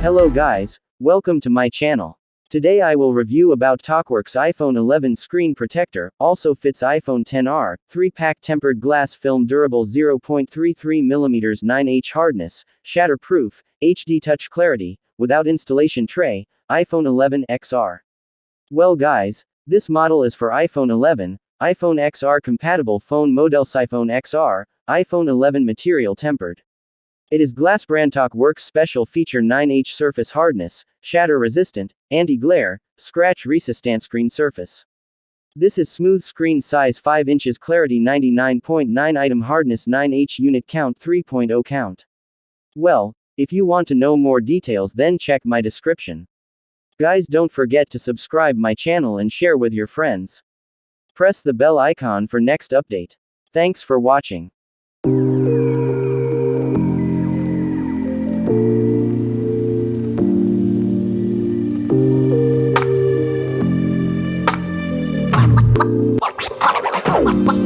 Hello guys, welcome to my channel. Today I will review about TalkWorks iPhone 11 screen protector, also fits iPhone 10R, 3-pack tempered glass film durable 0.33mm 9H hardness, shatterproof, HD touch clarity, without installation tray, iPhone 11 XR. Well guys, this model is for iPhone 11, iPhone XR compatible phone models iPhone XR, iPhone 11 material tempered. It is Glass Brand TalkWorks special feature 9H surface hardness, shatter resistant, anti-glare, scratch resistant screen surface. This is smooth screen size 5 inches clarity 99.9 item hardness 9H unit count 3.0 count. Well, if you want to know more details then check my description. Guys don't forget to subscribe my channel and share with your friends. Press the bell icon for next update. Thanks for watching. Oh.